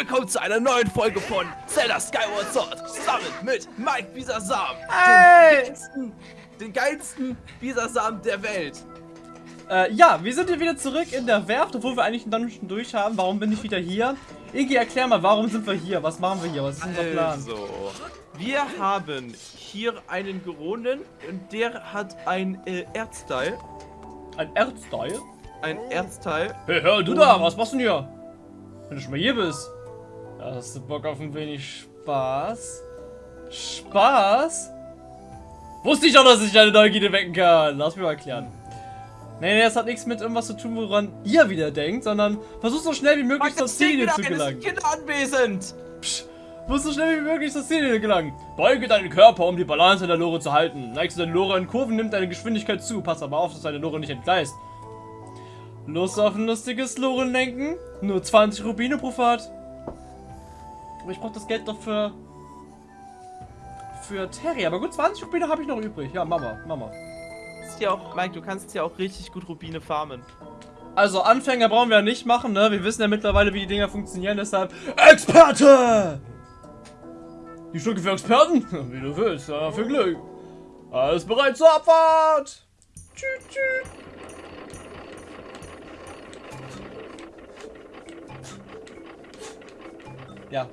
willkommen zu einer neuen Folge von Zelda Skyward Sword. Zusammen mit Mike Bisasam. Hey! Den geilsten, den geilsten Bisasam der Welt. Äh, ja, wir sind hier wieder zurück in der Werft, obwohl wir eigentlich einen Dungeon durch haben. Warum bin ich wieder hier? Ingi, erklär mal, warum sind wir hier? Was machen wir hier? Was ist unser Plan? Also, wir haben hier einen Geronen und der hat ein äh, Erzteil. Ein Erzteil? Ein Erzteil. Hey, hör du da, was machst du denn hier? Wenn du schon mal hier bist. Hast du Bock auf ein wenig Spaß? Spaß? Wusste ich doch, dass ich deine Neugierde wecken kann. Lass mich mal erklären. Nee, nee, das hat nichts mit irgendwas zu tun, woran ihr wieder denkt, sondern versuch so schnell wie möglich zur Ziele zu gelangen. Kinder anwesend. Psch, musst so schnell wie möglich zur Ziele gelangen. Beuge deinen Körper, um die Balance in der Lore zu halten. Neigst du deine Lore in Kurven, nimmt deine Geschwindigkeit zu. Pass aber auf, dass deine Lore nicht entgleist. Lust auf ein lustiges Lorenlenken? Nur 20 Rubine pro Fahrt. Aber ich brauch das Geld doch für... Für Terry. Aber gut, 20 Rubine habe ich noch übrig. Ja, Mama, Mama. Ist ja auch, Mike, du kannst ja auch richtig gut Rubine farmen. Also Anfänger brauchen wir ja nicht machen, ne? Wir wissen ja mittlerweile, wie die Dinger funktionieren, deshalb Experte! Die Stücke für Experten? Wie du willst, ja, für Glück. Alles bereit zur Abfahrt! Tschüt, tschüt. Ja.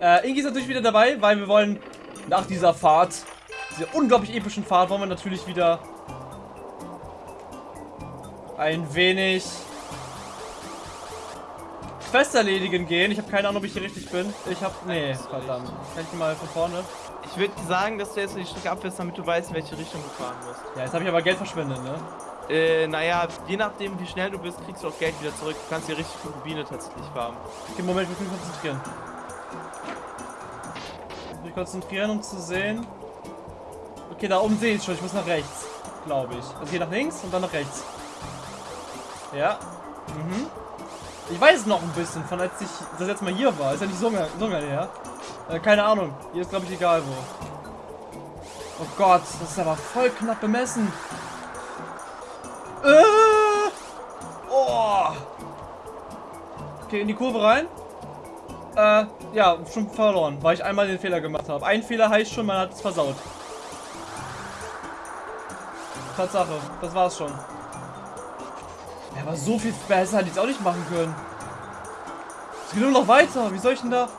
Äh, Ingi ist natürlich wieder dabei, weil wir wollen nach dieser Fahrt, dieser unglaublich epischen Fahrt, wollen wir natürlich wieder ein wenig Quest erledigen gehen. Ich habe keine Ahnung, ob ich hier richtig bin. Ich habe... Nee, verdammt. Kann ich mal von vorne? Ich würde sagen, dass du jetzt die Strecke abfährst, damit du weißt, in welche Richtung du fahren musst. Ja, jetzt habe ich aber Geld verschwendet, ne? Äh, naja, je nachdem, wie schnell du bist, kriegst du auch Geld wieder zurück. Du kannst hier richtig gut Rubine tatsächlich farmen. Okay, Moment, ich muss mich konzentrieren. Mich konzentrieren, um zu sehen. Okay, da oben sehe ich schon. Ich muss nach rechts, glaube ich. Also hier nach links und dann nach rechts. Ja. Mhm. Ich weiß noch ein bisschen, von als ich das letzte Mal hier war. Ist ja nicht so, so lange her. Äh, keine Ahnung. Hier ist, glaube ich, egal wo. Oh Gott, das ist aber voll knapp bemessen. Äh, oh. Okay, in die Kurve rein. Äh, ja, schon verloren, weil ich einmal den Fehler gemacht habe. Ein Fehler heißt schon, man hat es versaut. Tatsache, das war's schon. Ja, aber so viel besser hätte ich es auch nicht machen können. Es geht nur noch weiter. Wie soll ich denn da...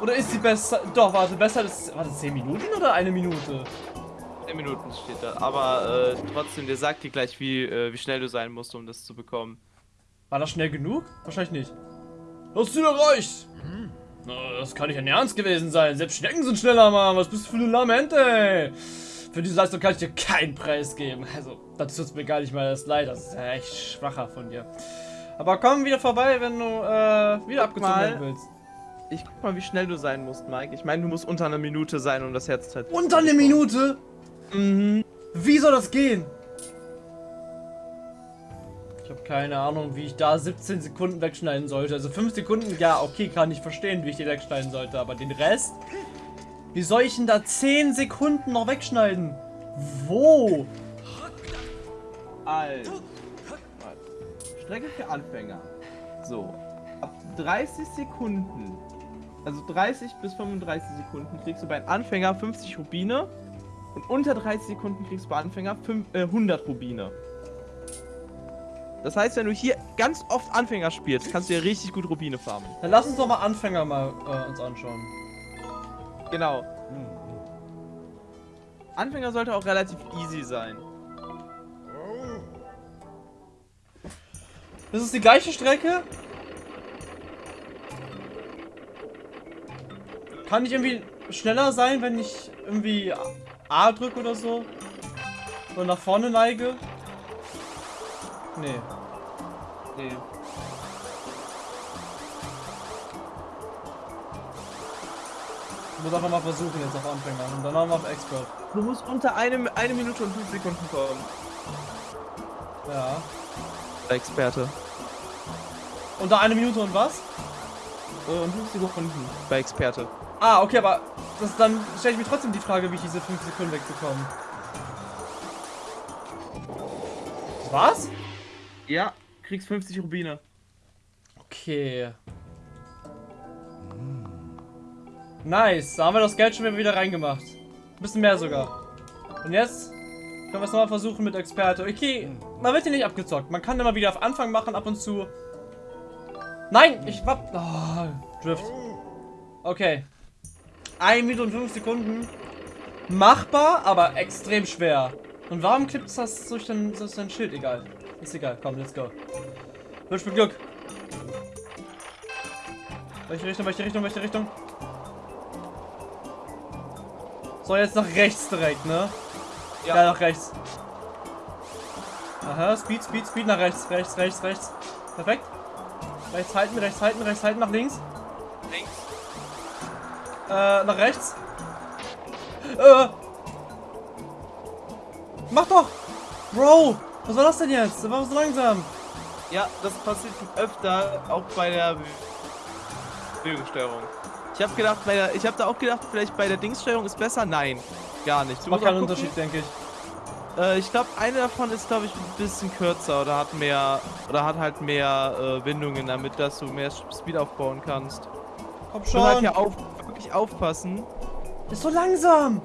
Oder ist sie besser... Doch, warte, besser ist... Warte, 10 Minuten oder eine Minute? 10 Minuten steht da. Aber äh, trotzdem, der sagt dir gleich, wie, äh, wie schnell du sein musst, um das zu bekommen. War das schnell genug? Wahrscheinlich nicht. Das Ziel erreicht! Hm. Na, das kann nicht ein Ernst gewesen sein. Selbst Schnecken sind schneller, Mann. Was bist du für ein Lament, ey? Für diese Leistung kann ich dir keinen Preis geben. Also, das tut mir gar nicht mal das leid. Das ist ja echt schwacher von dir. Aber komm wieder vorbei, wenn du äh, wieder abgezogen werden willst. Ich guck mal, wie schnell du sein musst, Mike. Ich meine, du musst unter einer Minute sein, um das Herz zu Unter einer Minute? Mhm. Wie soll das gehen? Ich habe keine Ahnung, wie ich da 17 Sekunden wegschneiden sollte. Also 5 Sekunden, ja, okay, kann ich verstehen, wie ich die wegschneiden sollte. Aber den Rest? Wie soll ich denn da 10 Sekunden noch wegschneiden? Wo? Also. Strecke für Anfänger. So. Ab 30 Sekunden, also 30 bis 35 Sekunden, kriegst du bei Anfänger 50 Rubine. Und unter 30 Sekunden kriegst du bei Anfänger 5, äh, 100 Rubine. Das heißt, wenn du hier ganz oft Anfänger spielst, kannst du ja richtig gut Rubine farmen. Dann lass uns doch mal Anfänger mal äh, uns anschauen. Genau. Anfänger sollte auch relativ easy sein. Das ist die gleiche Strecke? Kann ich irgendwie schneller sein, wenn ich irgendwie A drücke oder so? Oder nach vorne neige? Nee. Nee. Ich muss einfach mal versuchen jetzt auf Anfänger und dann auf Expert. Du musst unter einem, eine Minute und fünf Sekunden kommen. Ja. Experte. Unter eine Minute und was? Äh, und fünf Sekunden bei Experte. Ah, okay, aber das, dann stelle ich mir trotzdem die Frage, wie ich diese 5 Sekunden wegbekomme. Was? Ja, kriegst 50 Rubine. Okay. Nice, da haben wir das Geld schon wieder reingemacht. Ein bisschen mehr sogar. Und jetzt können wir es nochmal versuchen mit Experte. Okay, man wird hier nicht abgezockt. Man kann immer wieder auf Anfang machen, ab und zu. Nein, ich war... Oh, Drift. Okay. 1 Minute und 5 Sekunden. Machbar, aber extrem schwer. Und warum klippt das durch dein, durch dein Schild? Egal. Ist egal. Komm, let's go. Wünsch mir Glück. Welche Richtung, welche Richtung, welche Richtung? So, jetzt nach rechts direkt, ne? Ja, ja nach rechts. Aha, Speed, Speed, Speed, nach rechts, rechts, rechts, rechts. Perfekt. Rechts halten, rechts halten, rechts halten, nach links. Links. Äh, nach rechts. Äh. Mach doch! Bro! Was war das denn jetzt? Das war so langsam. Ja, das passiert öfter, auch bei der Bewegungssteuerung. Ich habe gedacht, bei der, ich habe da auch gedacht, vielleicht bei der Dingssteuerung ist besser. Nein, gar nicht. Du Macht keinen Unterschied, denke ich. Äh, ich glaube, eine davon ist, glaube ich, ein bisschen kürzer oder hat mehr, oder hat halt mehr äh, Windungen, damit dass du mehr Speed aufbauen kannst. Komm schon. Du halt hier auf, wirklich aufpassen. Ist so langsam.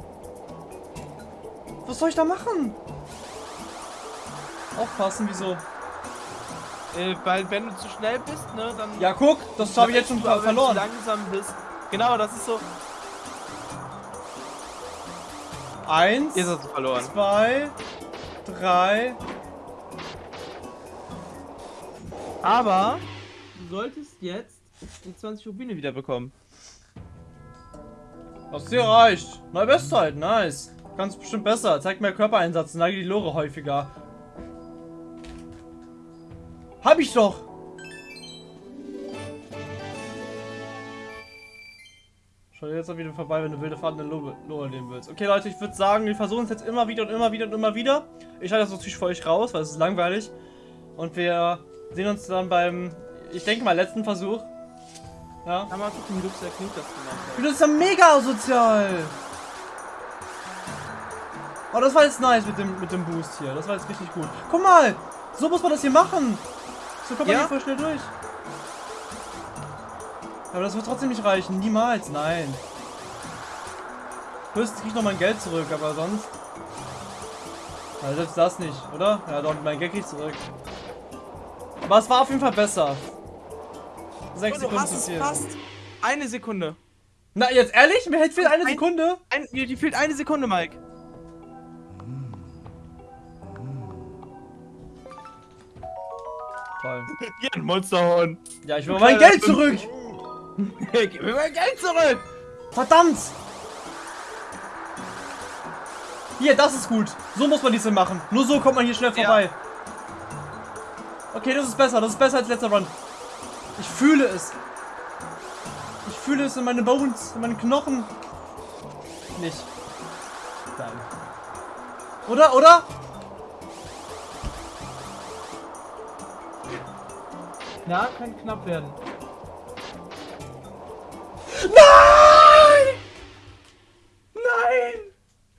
Was soll ich da machen? Aufpassen, wieso? Äh, weil wenn du zu schnell bist, ne, dann... Ja, guck, das habe ich jetzt schon du, verloren. Wenn du langsam bist. Genau, das ist so... Eins, Jetzt hast du verloren. zwei, drei. Aber du solltest jetzt die 20 Rubine wieder bekommen. Was dir reicht. Neue Bestzeit, nice. Ganz bestimmt besser. Zeigt mehr Körpereinsatz, neige die Lore häufiger. Hab ich doch! Schau jetzt auch wieder vorbei, wenn du wilde Fahrten in Lore nehmen willst. Okay, Leute, ich würde sagen, wir versuchen es jetzt immer wieder und immer wieder und immer wieder. Ich schalte das natürlich für euch raus, weil es ist langweilig. Und wir sehen uns dann beim, ich denke mal, letzten Versuch. Ja. Aber gucken, wie Luxer Knut das gemacht hat. Das ist ja mega asozial! Oh, das war jetzt nice mit dem, mit dem Boost hier. Das war jetzt richtig gut. Guck mal! So muss man das hier machen! So kommt man Ja? hier voll schnell durch. Aber das wird trotzdem nicht reichen. Niemals. Nein. Höchstens krieg ich noch mein Geld zurück, aber sonst... Ja, selbst das nicht, oder? Ja, doch, mein Geld krieg ich zurück. Aber es war auf jeden Fall besser. Sechs du Sekunden hast es fast. Eine Sekunde. Na, jetzt ehrlich? Mir viel eine Ein- Sekunde? Ein, dir fehlt eine Sekunde, Mike. Toll. Hier, ein Monsterhorn. Ja, ich will mein Geld zurück! Gib mir mein Geld zurück. Verdammt! Hier, das ist gut. So muss man diese machen. Nur so kommt man hier schnell Ja. vorbei. Okay, das ist besser. Das ist besser als letzter Run. Ich fühle es. Ich fühle es in meine Bones, in meinen Knochen. Nicht. Nein. Oder, oder? Na, kann knapp werden. Nein! Nein!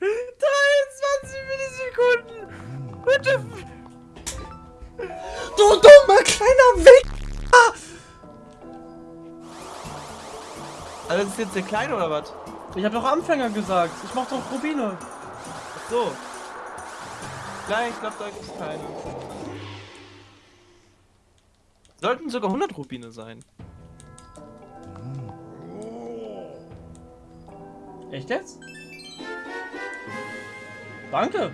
23 Millisekunden! Bitte! Du dummer kleiner Wichser! Also das ist jetzt der Kleine oder was? Ich habe doch Anfänger gesagt. Ich mach doch Rubine. Ach so. Nein, ich glaube, da gibt es keine. Sollten sogar 100 Rubine sein. Echt jetzt? Danke.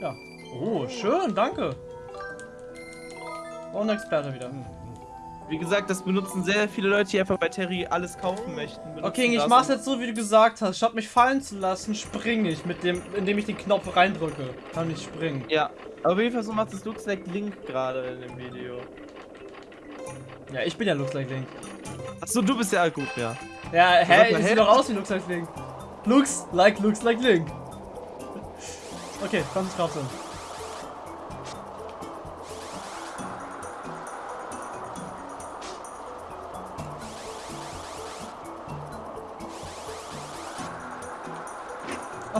Ja. Oh, schön, danke. Und Experte wieder. Wie gesagt, das benutzen sehr viele Leute, die einfach bei Terry alles kaufen möchten. Okay, ich das mach's jetzt so, wie du gesagt hast. Statt mich fallen zu lassen, springe ich, mit dem, indem ich den Knopf reindrücke. Kann ich springen. Ja, aber auf jeden Fall so macht es Looks like Link gerade in dem Video. Ja, ich bin ja Looks Like Link. Achso, du bist ja gut, ja. Ja, hä? Ich sehe doch aus wie Looks Like Link. Looks like, looks like Link. Okay, 20 Grad sind.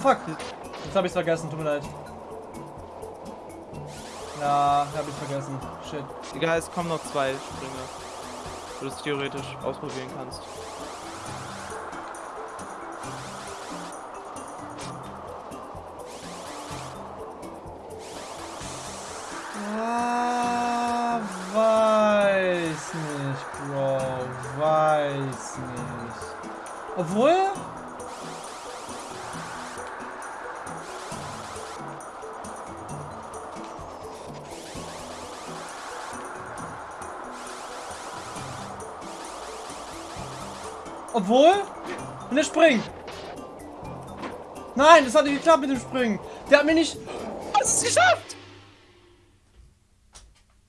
Fuck, jetzt habe ich's vergessen, tut mir leid. Ja, habe ich vergessen. Shit. Egal, es kommen noch zwei Sprünge. Wo du es theoretisch ausprobieren kannst. Obwohl. Und er springt. Nein, das hat nicht geklappt mit dem Springen. Der hat mir nicht. Hast es geschafft!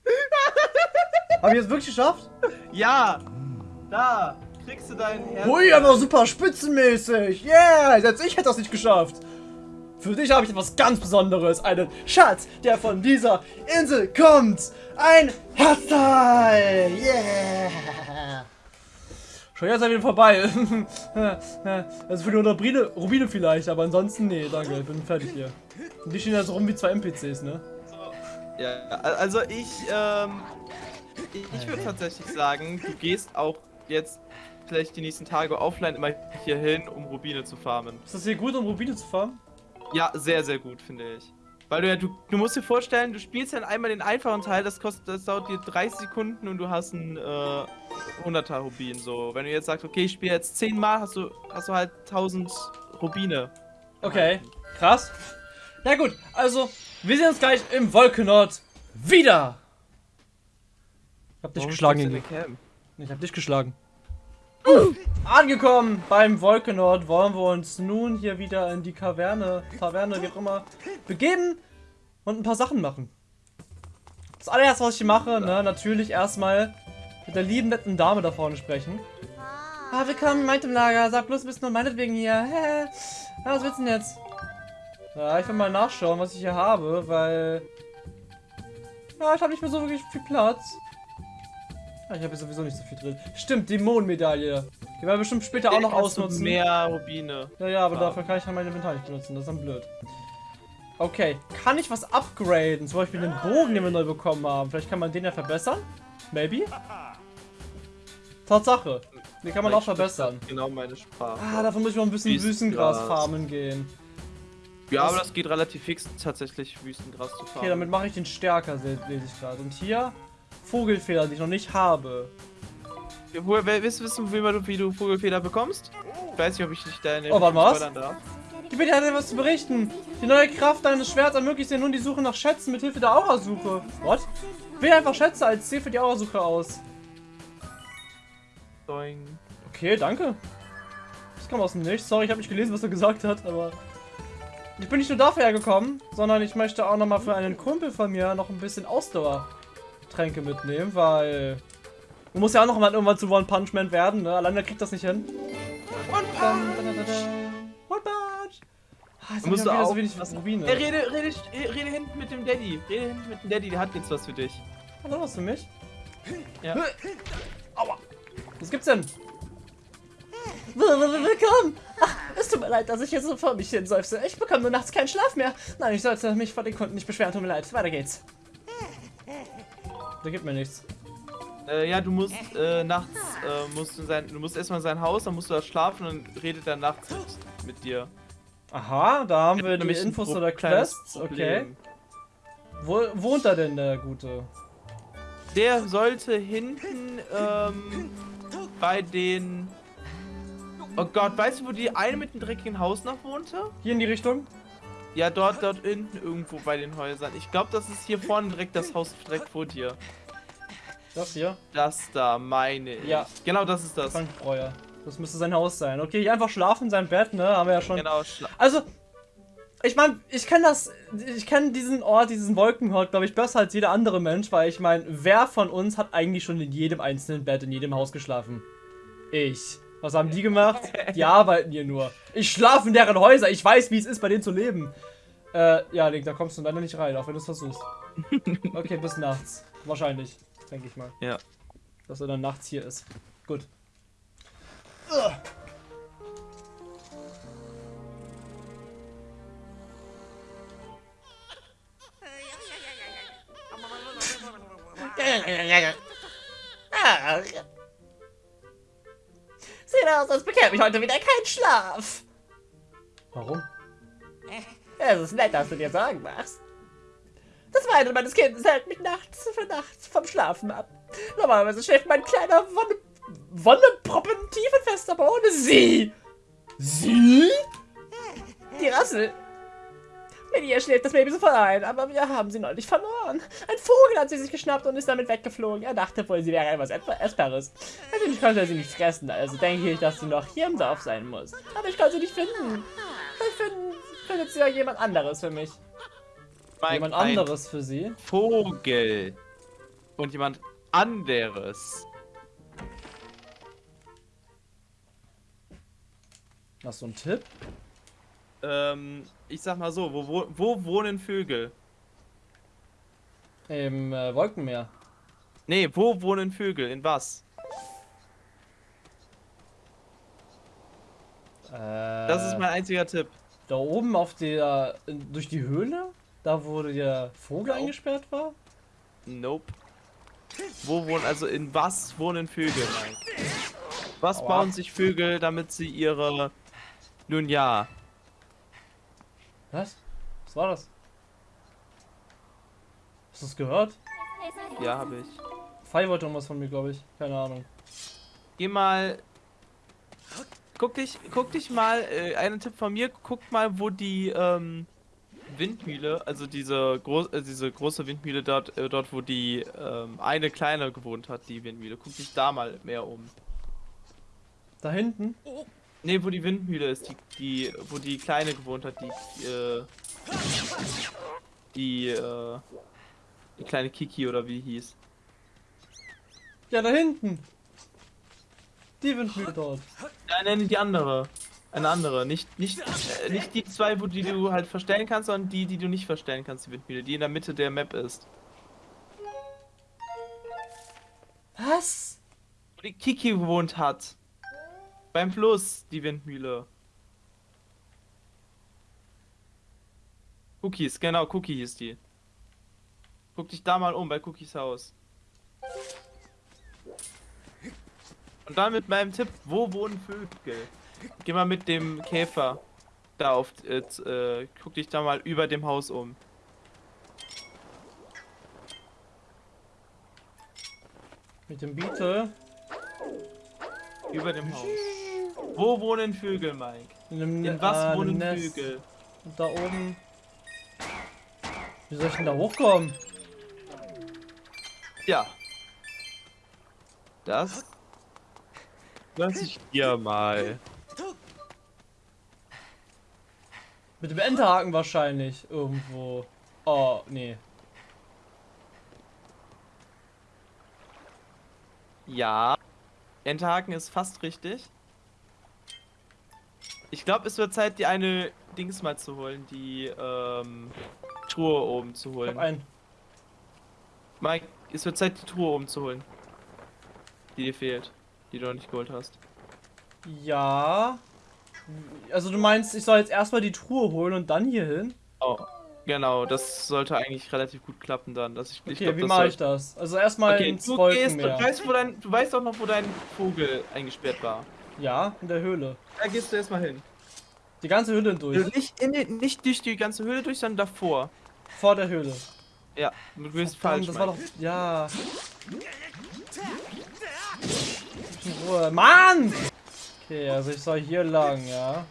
Hab ich es wirklich geschafft? Ja! Da! Kriegst du dein Herz. Hui, aber super spitzenmäßig. Yeah, selbst ich hätte das nicht geschafft. Für dich habe ich etwas ganz Besonderes. Einen Schatz, der von dieser Insel kommt. Ein Herzteil. Yeah. Schon jetzt er wieder vorbei. also für die Rubine, Rubine vielleicht, aber ansonsten nee, danke, ich bin fertig hier. Und die stehen da so rum wie zwei NPCs, ne? Ja, also ich, ähm, ich, ich würde tatsächlich sagen, du gehst auch jetzt vielleicht die nächsten Tage offline immer hier hin, um Rubine zu farmen. Ist das hier gut, um Rubine zu farmen? Ja, sehr, sehr gut, finde ich. Weil du ja, du, du musst dir vorstellen, du spielst dann einmal den einfachen Teil, das kostet, das dauert dir 30 Sekunden und du hast ein äh, 100er Rubin. So, wenn du jetzt sagst, okay, ich spiele jetzt 10 Mal, hast du, hast du halt 1000 Rubine. Okay, krass. Na gut, also, wir sehen uns gleich im Wolkenort wieder. Ich hab dich Warum geschlagen? Ich hab dich geschlagen. Angekommen beim Wolkenort wollen wir uns nun hier wieder in die Kaverne, Taverne, wie auch immer, begeben und ein paar Sachen machen. Das allererste, was ich hier mache, ne, natürlich erstmal mit der lieben netten Dame da vorne sprechen. Ah, willkommen in meinem Lager. Sag bloß, du bist nur meinetwegen hier. Hä? Was willst du denn jetzt? Ja, ich will mal nachschauen, was ich hier habe, weil... Ja, ich habe nicht mehr so wirklich viel Platz. Ah, Ich habe sowieso nicht so viel drin. Stimmt, Dämonenmedaille. Die werden wir bestimmt später auch noch ausnutzen. Mehr Rubine. Ja, ja, aber dafür kann ich halt mein Inventar nicht benutzen. Das ist dann blöd. Okay, kann ich was upgraden? Zum Beispiel den Bogen, den wir neu bekommen haben. Vielleicht kann man den ja verbessern? Maybe? Tatsache. Den kann man auch verbessern. Genau meine Sprache. Ah, davon muss ich mal ein bisschen Wüstengras. Farmen gehen. ja, aber das- geht relativ fix, tatsächlich Wüstengras zu fahren. Okay, damit mache ich den stärker, se- lese ich gerade. Und hier Vogelfeder, die ich noch nicht habe. Woher, willst du wissen, wie, man, wie du Vogelfeder bekommst? Ich weiß nicht, ob ich dich deine Oh, warte, was? spoilern darf. Gib mir dir was zu berichten. Die neue Kraft deines Schwerts ermöglicht dir nun die Suche nach Schätzen mit Hilfe der Aurasuche. What? Wähle einfach Schätze als Ziel für die Aurasuche aus. Doing. Okay, danke. Das kam aus dem Nichts. Sorry, ich habe nicht gelesen, was er gesagt hat, aber... Ich bin nicht nur dafür hergekommen, sondern ich möchte auch nochmal für einen Kumpel von mir noch ein bisschen Ausdauertränke mitnehmen, weil... Man muss ja auch noch mal irgendwann zu One Punch Man werden, ne? Alleine kriegt das nicht hin. One dun. One Punch! Ah, jetzt Musst du auch so wenig Rubine. Hey, rede, rede, rede hinten mit dem Daddy. Rede hinten mit dem Daddy, der hat jetzt was für dich. Hat er was für mich? Ja. Aua! Was gibt's denn? Willkommen! Ach, es tut mir leid, dass ich jetzt so vor mich hin seufze. Ich bekomme nur nachts keinen Schlaf mehr. Nein, ich sollte mich vor den Kunden nicht beschweren. Tut mir leid. Weiter geht's. Der gibt mir nichts. Äh, ja, du musst äh, nachts, äh, musst in sein, du musst erstmal in sein Haus, dann musst du da schlafen und dann redet er nachts mit, mit dir. Aha, da haben wir die Infos oder Quests. Okay. Wo wohnt da denn der Gute? Der sollte hinten ähm, bei den. Oh Gott, weißt du, wo die eine mit dem dreckigen Haus noch wohnte? Hier in die Richtung? Ja, dort, dort hinten irgendwo bei den Häusern. Ich glaube, das ist hier vorne direkt das Haus direkt vor dir. Das hier? Das da, meine ich. Ja. Genau, das ist das. Frank Breuer. Das müsste sein Haus sein. Okay, hier einfach schlafen in seinem Bett, ne? Haben wir ja schon. Genau, Also, ich meine, ich kenne das, ich kenne diesen Ort, diesen Wolkenort, glaube ich, besser als jeder andere Mensch, weil ich meine, wer von uns hat eigentlich schon in jedem einzelnen Bett in jedem Haus geschlafen? Ich. Was haben die gemacht? Die arbeiten hier nur. Ich schlafe in deren Häuser, ich weiß, wie es ist, bei denen zu leben. Äh, ja, Link, da kommst du leider nicht rein, auch wenn du es versuchst. Okay, bis nachts. Wahrscheinlich, denke ich mal. Ja. Dass er dann nachts hier ist. Gut. Ach. Sieht aus, als bekäme ich heute wieder keinen Schlaf. Warum? Es ist nett, dass du dir Sorgen machst. Das Weinen meines Kindes hält mich nachts für nachts vom Schlafen ab. Normalerweise schläft mein kleiner Wonne Wonneproppen tiefenfest, aber ohne sie. Sie? Die Rassel. Mit ihr schläft das Baby sofort ein, aber wir haben sie neulich verloren. Ein Vogel hat sie sich geschnappt und ist damit weggeflogen. Er dachte wohl, sie wäre etwas Essbares. Natürlich konnte er sie nicht fressen, also denke ich, dass sie noch hier im Dorf sein muss. Aber ich kann sie nicht finden. Vielleicht finden, findet sie ja jemand anderes für mich. Mike, Jemand anderes für sie. Vogel. Und jemand anderes. Hast du einen Tipp? Ähm, ich sag mal so, wo, wo, wo wohnen Vögel? Im äh, Wolkenmeer. Nee, wo wohnen Vögel? In was? Äh, Das ist mein einziger Tipp. Da oben auf der. durch die Höhle? Da wo der Vogel Genau. eingesperrt war? Nope. Wo wohnen, also in was wohnen Vögel? Was Aua. bauen sich Vögel, damit sie ihre... Nun ja. Was? Was war das? Hast du es gehört? Ja, habe ich. Fei wollte irgendwas von mir, glaube ich. Keine Ahnung. Geh mal... Guck dich, guck dich mal, äh, einen Tipp von mir, guck mal, wo die, ähm, Windmühle, also diese, groß, äh, diese große Windmühle dort, äh, dort, wo die, ähm, eine kleine gewohnt hat, die Windmühle. Guck dich da mal mehr um. Da hinten? Ne, wo die Windmühle ist, die, die, wo die Kleine gewohnt hat, die, äh, die, äh, die kleine Kiki oder wie hieß. Ja, da hinten. Die Windmühle dort. Nein, nein, die andere. Eine andere. Nicht, nicht, äh, nicht die zwei, wo die du halt verstellen kannst, sondern die, die du nicht verstellen kannst, die Windmühle, die in der Mitte der Map ist. Was? Wo die Kiki gewohnt hat. Beim Fluss, die Windmühle. Cookies, genau, Cookie hieß die. Guck dich da mal um, bei Cookies Haus. Und dann mit meinem Tipp, wo wohnen Vögel? Geh mal mit dem Käfer da auf, äh, äh, guck dich da mal über dem Haus um. Mit dem Beetle. Über dem Haus. Wo wohnen Vögel, Mike? In, einem, In was äh, wohnen Nest. Vögel? Und da oben. Wie soll ich denn da hochkommen? Ja. Das. Lass ich dir mal. Mit dem Enterhaken wahrscheinlich. Irgendwo. Oh, nee. Ja. Enterhaken ist fast richtig. Ich glaube, es wird Zeit, die eine Dings mal zu holen, die ähm, Truhe oben zu Ich hab holen. einen. Mike, es wird Zeit, die Truhe oben zu holen. Die dir fehlt. Die du noch nicht geholt hast. Ja. Also du meinst, ich soll jetzt erstmal die Truhe holen und dann hier hin? Oh. Genau, das sollte eigentlich relativ gut klappen dann. Dass ich, ich Okay, glaub, wie mache ich das? Also erstmal Okay, ins du gehst, du weißt, wo dein, du weißt doch noch, wo dein Vogel eingesperrt war. Ja, in der Höhle. Da gehst du erstmal hin. Die ganze Höhle durch. Also nicht, in die, nicht durch die ganze Höhle durch, sondern davor. Vor der Höhle. Ja, du bist Verdammt, falsch. das war Mike. doch. Ja. Ruhe. Mann! Okay, also ich soll hier lang, ja.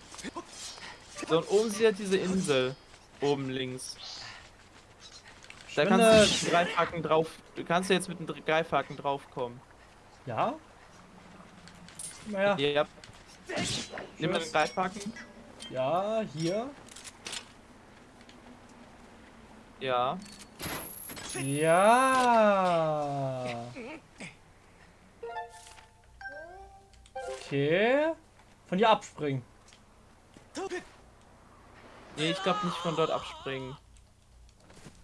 So, und oben sieht diese Insel. Oben links. Da Spinne. kannst du mit dem Greifhaken drauf. Du kannst jetzt mit dem Greifhaken draufkommen. Ja? Naja. Ja. Nimm mal den. Ja, hier. Ja. Ja. Okay. Von hier abspringen. Nee, ich glaube nicht von dort abspringen.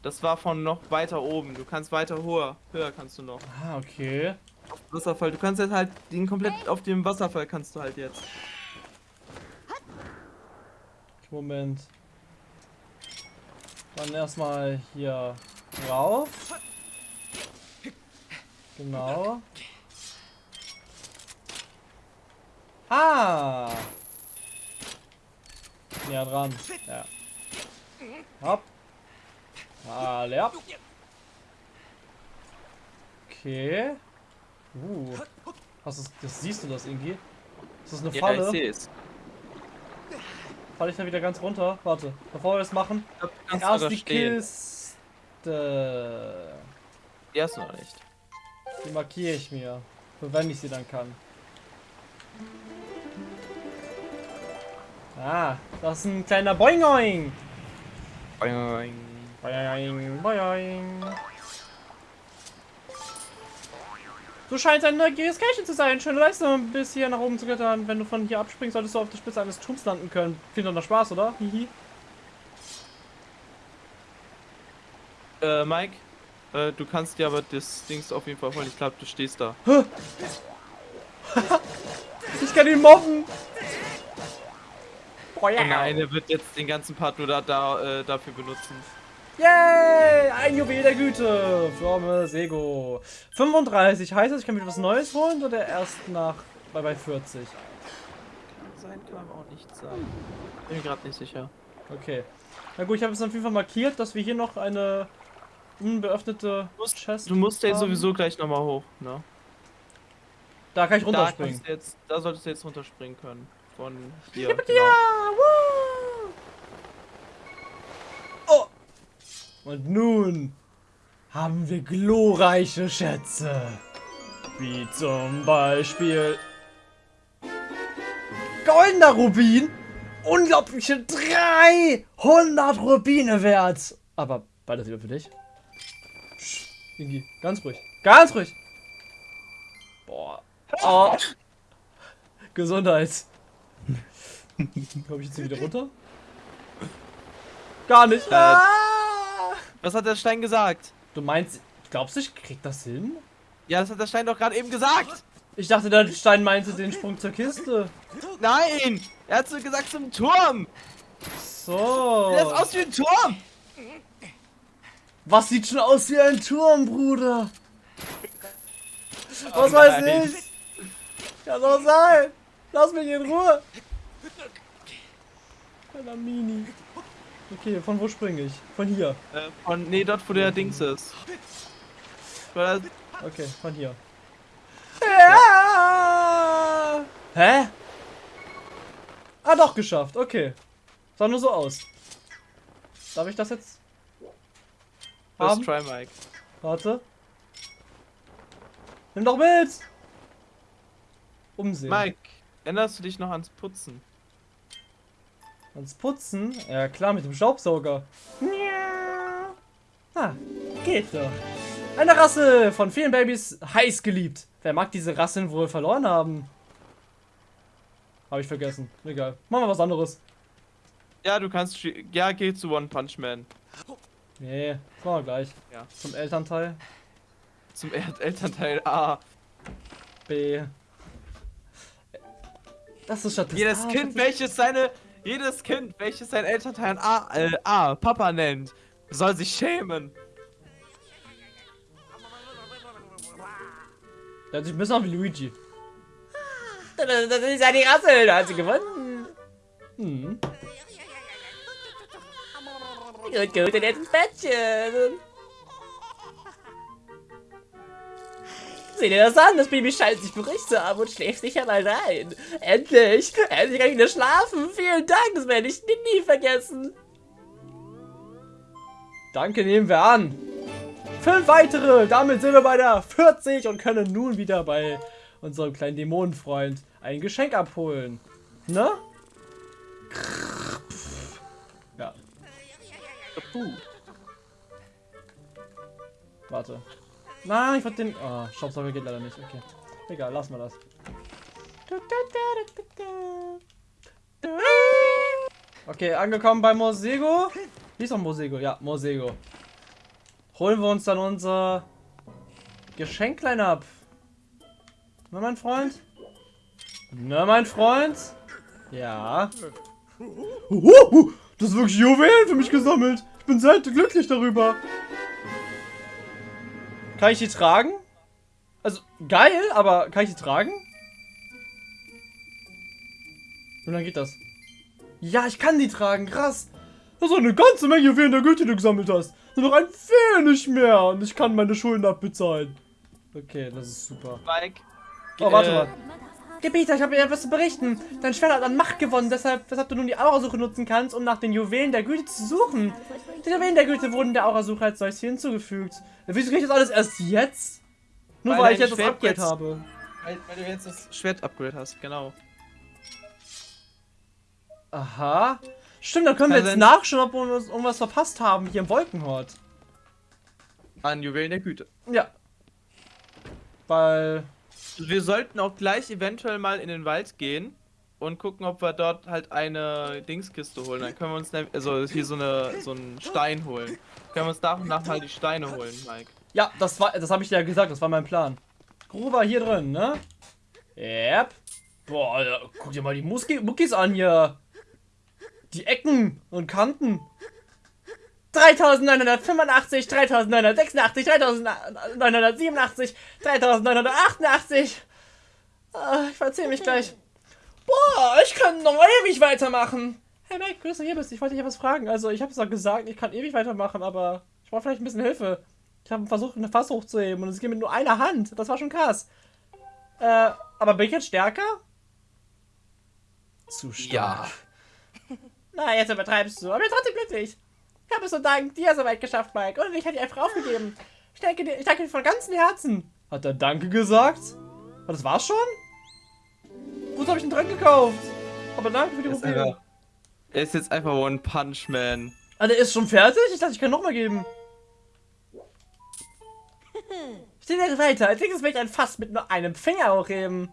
Das war von noch weiter oben. Du kannst weiter höher. Höher kannst du noch. Ah, okay. Wasserfall. Du kannst jetzt halt den komplett auf dem Wasserfall kannst du halt jetzt. Moment. Dann erstmal hier rauf. Genau. Ah! Näher dran. Ja. Hopp. Alle ab. Okay. Uh. Hast du, das siehst du das irgendwie? Ist das eine Ja, Falle? ich sehe es. Falle ich da wieder ganz runter? Warte, bevor wir das machen. Kannst Erst die stehen. Kiste. Die hast du noch nicht. Die markiere ich mir. Wenn ich sie dann kann. Ah, das ist ein kleiner Boingoing. Boing. Boing, boing. Du scheinst ein neugieriges Kerlchen zu sein. Schöne Leistung, bis hier nach oben zu klettern. Wenn du von hier abspringst, solltest du auf der Spitze eines Turms landen können. Doch nach Spaß, oder? Hihi. Äh, Mike, äh, du kannst dir aber das Dings auf jeden Fall holen. Ich glaube, du stehst da. Ich kann ihn mobben. Oh ja. Nein, er wird jetzt den ganzen Part nur da, da äh, dafür benutzen. Yay! Ein Juwel der Güte. From Sego. 35. Heißt das, ich kann mir was Neues holen oder erst nach bei, bei 40? Kann sein, kann aber auch nicht sein. Bin mir gerade nicht sicher. Okay. Na gut, ich habe es auf jeden Fall markiert, dass wir hier noch eine unbeöffnete Du musst- Chest Du musst ja haben. sowieso gleich nochmal hoch, ne? Da kann ich Da, runterspringen. du jetzt, da solltest du jetzt runterspringen können. Von hier. Ja, Genau. woo! Und nun haben wir glorreiche Schätze. Wie zum Beispiel goldener Rubin. Unglaubliche 300 Rubine wert. Aber beides wieder für dich. Psst, Ingi, ganz ruhig. Ganz ruhig. Boah. Oh. Gesundheit. Komme ich jetzt hier wieder runter? Gar nicht. Äh, Ah! Was hat der Stein gesagt? Du meinst, glaubst du, ich krieg das hin? Ja, das hat der Stein doch gerade eben gesagt. Ich dachte, der Stein meinte den Sprung zur Kiste. Nein! Er hat so gesagt zum Turm. So. Der ist aus wie ein Turm. Was sieht schon aus wie ein Turm, Bruder? Was Oh weiß nein. ich? Kann doch sein. Lass mich in Ruhe. Kleiner Mini. Okay, von wo springe ich? Von hier. Äh, von, nee, dort wo der Dings ist. Okay, von hier. Ja. Hä? Ah, doch, geschafft. Okay. Sah nur so aus. Darf ich das jetzt haben? First try, Mike. Warte. Nimm doch mit! Umsehen. Mike, erinnerst du dich noch ans Putzen? Ans Putzen? Ja klar, mit dem Staubsauger. Ah, geht doch. Eine Rasse von vielen Babys heiß geliebt. Wer mag diese Rassen wohl verloren haben? Habe ich vergessen. Egal. Machen wir was anderes. Ja, du kannst. Ja, geh zu One Punch Man. Nee, das machen wir gleich. Ja. Zum Elternteil. Zum El Elternteil A. B. Das ist Statistik. Jedes Ah, Kind, welches seine. Jedes Kind, welches sein Elternteil A, äh, A, Papa nennt, soll sich schämen. Der hat sich ein bisschen an wie Luigi. Das, ist ja die Rasse, da hat sie gewonnen. Hm. Gut, gut, und jetzt ins Bettchen. Sieh dir das an, das Baby scheint sich beruhigt zu haben und schläft sich einmal rein. Endlich, endlich kann ich wieder schlafen. Vielen Dank, das werde ich nie, nie vergessen. Danke, nehmen wir an. Fünf weitere. Damit sind wir bei der 40 und können nun wieder bei unserem kleinen Dämonenfreund ein Geschenk abholen. Ne? Ja, Puh. warte. Nein, ich wollte den... Oh, Staubsauger geht leider nicht. Okay. Egal, lassen wir das. Okay, angekommen bei Mosego. Wie ist doch Mosego? Ja, Mosego. Holen wir uns dann unser Geschenklein ab. Na, mein Freund? Na, mein Freund? Ja. Das ist wirklich Juwelen für mich gesammelt. Ich bin sehr glücklich darüber. Kann ich die tragen? Also, geil, aber kann ich die tragen? Und dann geht das. Ja, ich kann die tragen, krass. Das ist eine ganze Menge Juwelen der Güte, die du gesammelt hast. Nur noch ein wenig mehr und ich kann meine Schulden abbezahlen. Okay, das ist super. Mike. Oh, warte äh, mal. Gebieter, ich habe dir etwas zu berichten. Dein Schwert hat an Macht gewonnen, deshalb, weshalb du nun die Aurasuche nutzen kannst, um nach den Juwelen der Güte zu suchen. Die Juwelen der Güte wurden der Aurasuche als solches hier hinzugefügt. Wieso krieg ich das alles erst jetzt? Nur Weil weil, ich jetzt das Upgrade jetzt- habe. Weil, weil du jetzt das Schwert-Upgrade hast, genau. Aha. Stimmt, dann können wir Kann jetzt sein- nachschauen, ob wir uns irgendwas verpasst haben hier im Wolkenhort. An Juwelen der Güte. Ja. Weil. Wir sollten auch gleich eventuell mal in den Wald gehen und gucken, ob wir dort halt eine Dingskiste holen. Dann können wir uns, also hier so, eine, so einen Stein holen. Können wir uns nach und nach mal die Steine holen, Mike. Ja, das war, das habe ich dir ja gesagt, das war mein Plan. Gruber hier drin, ne? Yep. Boah, Alter, guck dir mal die Muski Muckis an hier. Die Ecken und Kanten. 3985, 3986, 3987, 3988. Ah, ich verzähle mich gleich. Boah, ich kann noch ewig weitermachen. Hey Mike, gut, dass du hier bist. Ich wollte dich etwas fragen. Also, ich habe es doch gesagt, ich kann ewig weitermachen, aber ich brauche vielleicht ein bisschen Hilfe. Ich habe versucht, eine Fass hochzuheben und es geht mit nur einer Hand. Das war schon krass. Äh, aber bin ich jetzt stärker? Zu stark. Ja. Na, jetzt übertreibst du, aber ich bin trotzdem glücklich. Ich habe es nur dank dir so weit geschafft, Mike. Und ich hätte dich einfach aufgegeben. Ich danke dir, ich danke dir von ganzem Herzen. Hat er Danke gesagt? Ah, Das war's schon? Wozu habe ich denn dran gekauft? Aber danke für die einfach, er ist jetzt einfach One Punch Man. Ah, der ist schon fertig? Ich dachte, ich kann nochmal geben. Ich rede weiter. Als nächstes möchte ich ein Fass mit nur einem Finger hochheben.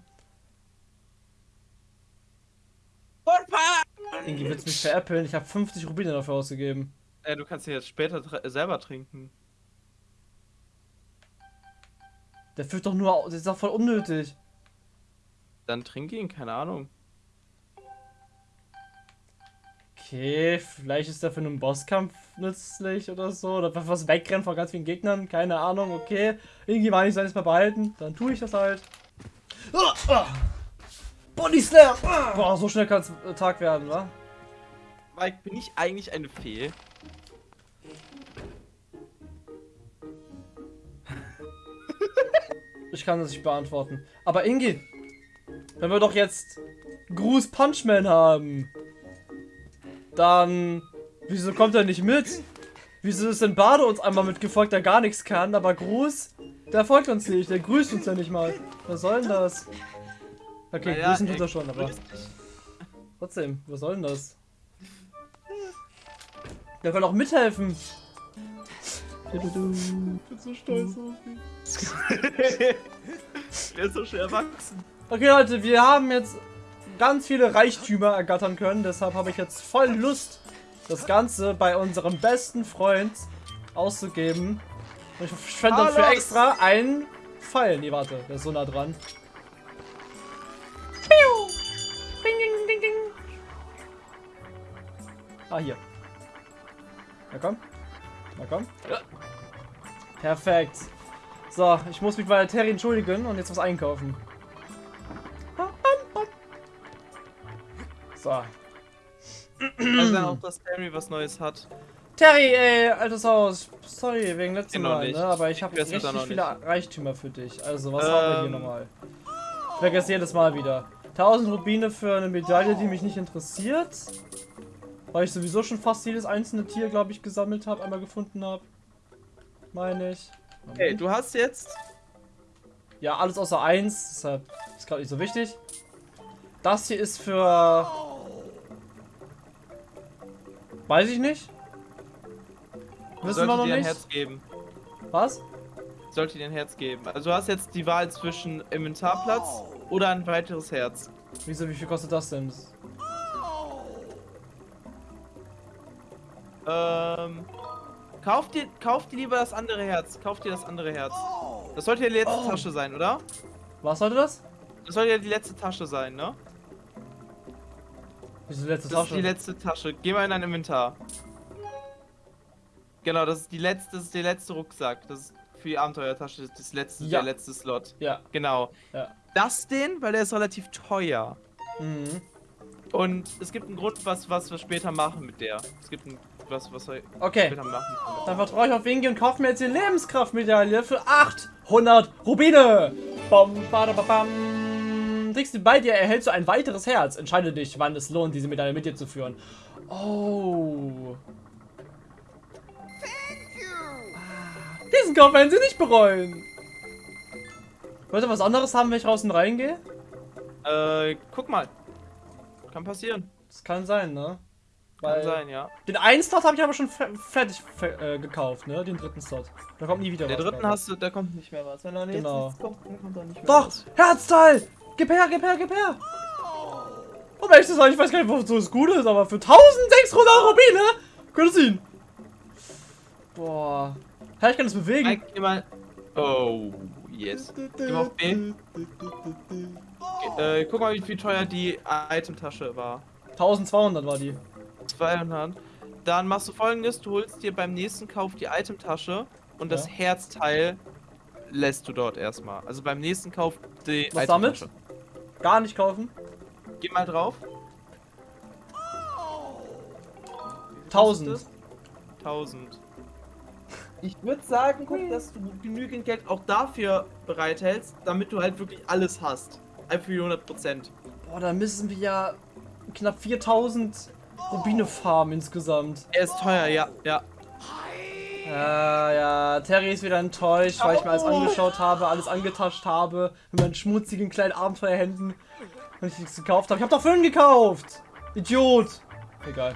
One Punch! Irgendwie wird's mich veräppeln. Ich habe 50 Rubine dafür ausgegeben. Äh, du kannst ihn jetzt später tr- selber trinken. Der führt doch nur. au- Das ist doch voll unnötig. Dann trinke ihn, keine Ahnung. Okay, vielleicht ist der für einen Bosskampf nützlich oder so. Oder für was wegrennen von ganz vielen Gegnern. Keine Ahnung, okay. Irgendwie meine ich, soll ich es mal behalten. Dann tue ich das halt. Ah, ah. Body Slam! Ah. Boah, so schnell kann es Tag werden, wa? Mike, bin ich eigentlich eine Fee? Ich kann das nicht beantworten. Aber Ingi, wenn wir doch jetzt Gruß Punchman haben, dann wieso kommt er nicht mit? Wieso ist denn Bade uns einmal mitgefolgt, der gar nichts kann, aber Gruß, der folgt uns nicht, der grüßt uns ja nicht mal. Was soll denn das? Okay, Naja, grüßen tut er schon, aber trotzdem, was soll denn das? Der kann auch mithelfen. Ich bin so stolz auf ihn. Der ist so schön erwachsen. Okay, Leute, wir haben jetzt ganz viele Reichtümer ergattern können. Deshalb habe ich jetzt voll Lust, das Ganze bei unserem besten Freund auszugeben. Und ich fände dafür extra einen Pfeil. Nee, warte, der ist so nah dran. Ding, ding, ding, ding. Ah, hier. Na komm. Na komm. Perfekt. So, ich muss mich bei der Terry entschuldigen und jetzt was einkaufen. So. Also dann auch, dass Terry was Neues hat. Terry, ey, altes Haus. Sorry, wegen letztem Immer Mal, nicht. ne? Aber ich habe Ich weiß richtig viele nicht. Reichtümer für dich. Also, was haben wir hier Ähm. nochmal? Ich vergesse jedes Mal wieder. 1000 Rubine für eine Medaille, die mich nicht interessiert. Weil ich sowieso schon fast jedes einzelne Tier, glaube ich, gesammelt habe, einmal gefunden habe. Meine ich. Okay, du hast jetzt. Ja, alles außer eins, deshalb ist gerade nicht so wichtig. Das hier ist für. Weiß ich nicht. Wissen sollte wir noch dir ein nicht. Herz geben. Was? Sollte dir ein Herz geben. Also du hast jetzt die Wahl zwischen Inventarplatz oder ein weiteres Herz. Wieso, wie viel kostet das denn? Ähm. Kauf dir, kauf dir lieber das andere Herz. Kauf dir das andere Herz. Das sollte ja die letzte Oh. Tasche sein, oder? Was sollte das? Das sollte ja die letzte Tasche sein, ne? Wieso die letzte Das ist Tasche? die letzte Tasche. Geh mal in dein Inventar. Genau, das ist die letzte, das ist der letzte Rucksack. Das ist für die Abenteuertasche, das letzte, Ja. der letzte Slot. Ja. Genau. Ja. Das den, weil der ist relativ teuer. Mhm. Und es gibt einen Grund, was, was wir später machen mit der. Es gibt ein, was, was wir Okay. später machen. Dann vertraue ich auf Winky und kaufe mir jetzt die Lebenskraftmedaille für 800 Rubine. Bam, bada, ba, bam. Trägst du bei dir, erhältst du ein weiteres Herz. Entscheide dich, wann es lohnt, diese Medaille mit dir zu führen. Oh. Ah, Diesen Kauf werden sie nicht bereuen. Wollt ihr was anderes haben, wenn ich raus und reingehe? Äh, guck mal. Kann passieren. Das kann sein, ne? Kann sein, ja. Den einen Slot habe ich aber schon fe fertig fe äh, gekauft, ne? Den dritten Slot. Da kommt nie wieder Der was. dritten mehr. hast du, da kommt nicht mehr was. Wenn er jetzt Genau. nichts kommt, dann kommt da nicht mehr Doch! was. Herzteil! Gib her, gib her, gib her! Um ehrlich zu sein, ich weiß gar nicht, wozu es gut ist, aber für 1600 Rubine könnte es ihn. Boah. Ja, ich kann es bewegen. Mike, geh mal. Oh, yes. Geh mal auf B. Äh, guck mal, wie viel teuer die Itemtasche war. 1200 war die. 200. Dann machst du folgendes: Du holst dir beim nächsten Kauf die Itemtasche und das Ja. Herzteil lässt du dort erstmal. Also beim nächsten Kauf die Was damit? Gar nicht kaufen. Geh mal drauf. 1000. 1000. Ich würde sagen, guck, dass du genügend Geld auch dafür bereithältst, damit du halt wirklich alles hast. Einfach für die 100%. Boah, da müssen wir ja knapp 4000 Rubine farmen insgesamt. Er ist teuer, ja, ja. Ja, ja, Terry ist wieder enttäuscht, weil ich mir alles angeschaut habe, alles angetascht habe, mit meinen schmutzigen kleinen Abenteuerhänden und ich nichts gekauft habe. Ich habe doch Föhn gekauft! Idiot! Egal.